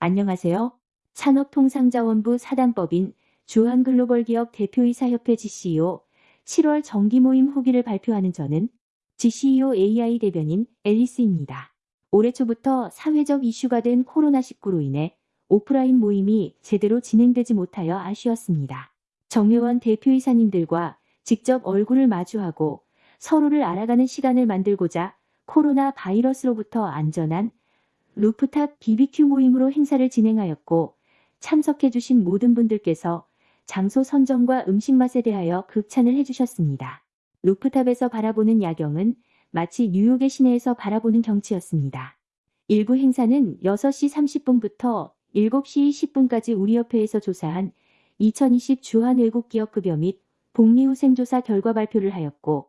안녕하세요. 산업통상자원부 사단법인 주한글로벌기업 대표이사협회 GCEO 7월 정기 모임 후기를 발표하는 저는 GCEO AI 대변인 앨리스입니다. 올해 초부터 사회적 이슈가 된 코로나19로 인해 오프라인 모임이 제대로 진행되지 못하여 아쉬웠습니다. 정회원 대표이사님들과 직접 얼굴을 마주하고 서로를 알아가는 시간을 만들고자 코로나 바이러스로부터 안전한 rooftop BBQ 모임으로 행사를 진행하였고 참석해주신 모든 분들께서 장소 선정과 음식 맛에 대하여 극찬을 해주셨습니다. rooftop에서 바라보는 야경은 마치 뉴욕의 시내에서 바라보는 경치였습니다. 1부 행사는 6시 30분부터 7시 10분까지 우리 협회에서 조사한 2020 주한 외국 기업 급여 및 복리 후생조사 결과 발표를 하였고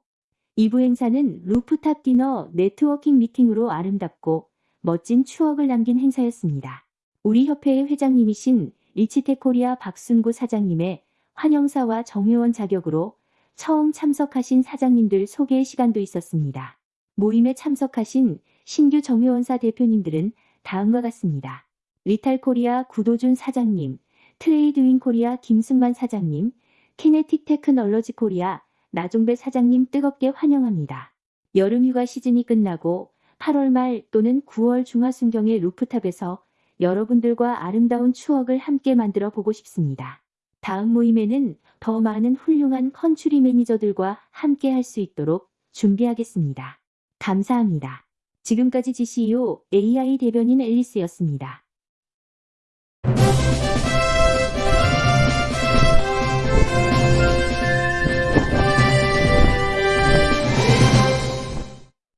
2부 행사는 루프탑 디너 네트워킹 미팅으로 아름답고 멋진 추억을 남긴 행사였습니다. 우리 협회의 회장님이신 리치테코리아 박순구 사장님의 환영사와 정회원 자격으로 처음 참석하신 사장님들 소개 시간도 있었습니다. 모임에 참석하신 신규 정회원사 대표님들은 다음과 같습니다. 리탈 코리아 구도준 사장님, 트레이드윈 코리아 김승만 사장님, 키네틱 테크놀로지 코리아 나종배 사장님 뜨겁게 환영합니다. 여름휴가 시즌이 끝나고 8월 말 또는 9월 중하순경의 rooftop에서 여러분들과 아름다운 추억을 함께 만들어 보고 싶습니다. 다음 모임에는 더 많은 훌륭한 country manager들과 함께 할 수 있도록 준비하겠습니다. 감사합니다. 지금까지 GCEO AI 대변인 앨리스였습니다.